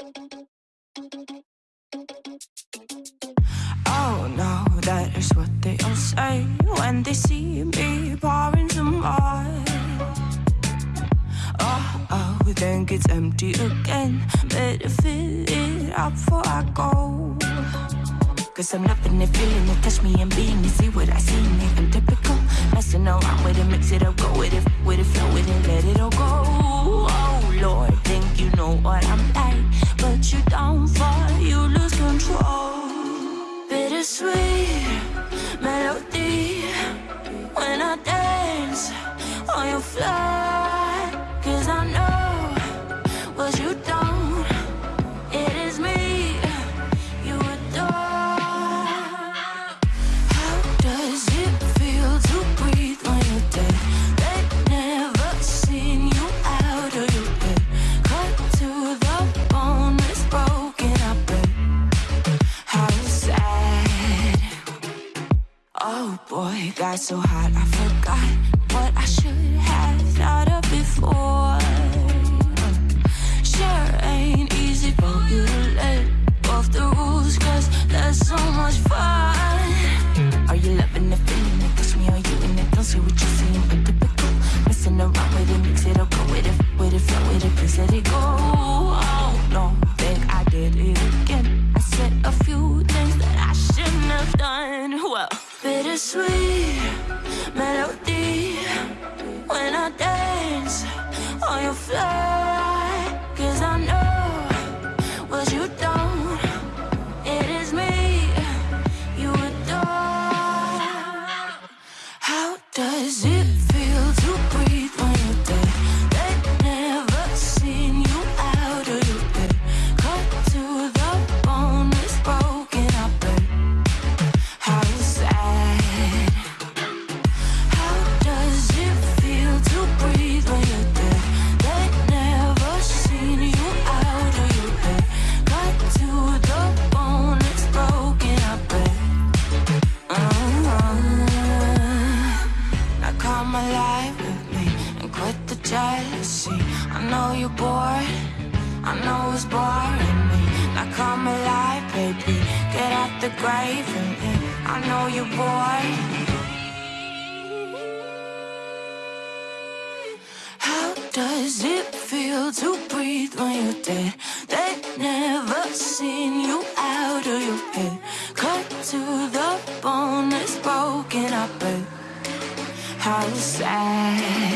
Oh no, that is what they all say when they see me pouring some more. Oh, oh, then gets empty again. Better fill it up before I go. Cause I'm loving it, feeling it, touch me and being it. See what I see in it, I'm typical. Messing around with it, mix it up, go with it, with it, flow with it, so hot I forgot what I should have thought of before. Sure ain't easy for you the rules, cause there's so much fun. Are you loving the feeling me, you in it? What you're seeing. Messing around with it, mix it up, go with it, with it, it, let it go. Oh no, think I did it again. I said a few things that I shouldn't have done. Well, bittersweet on your fly. Alive with me and quit the jealousy. I know you're bored, I know it's boring me. Now come alive, baby, get out the grave and me. I know you're bored. How does it feel to breathe when you're dead? They never sad.